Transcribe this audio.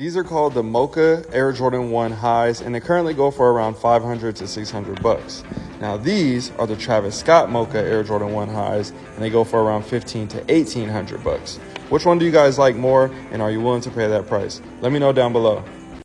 These are called the Mocha Air Jordan 1 highs and they currently go for around 500 to 600 bucks. Now these are the Travis Scott Mocha Air Jordan 1 highs and they go for around 15 to 1800 bucks. Which one do you guys like more and are you willing to pay that price? Let me know down below.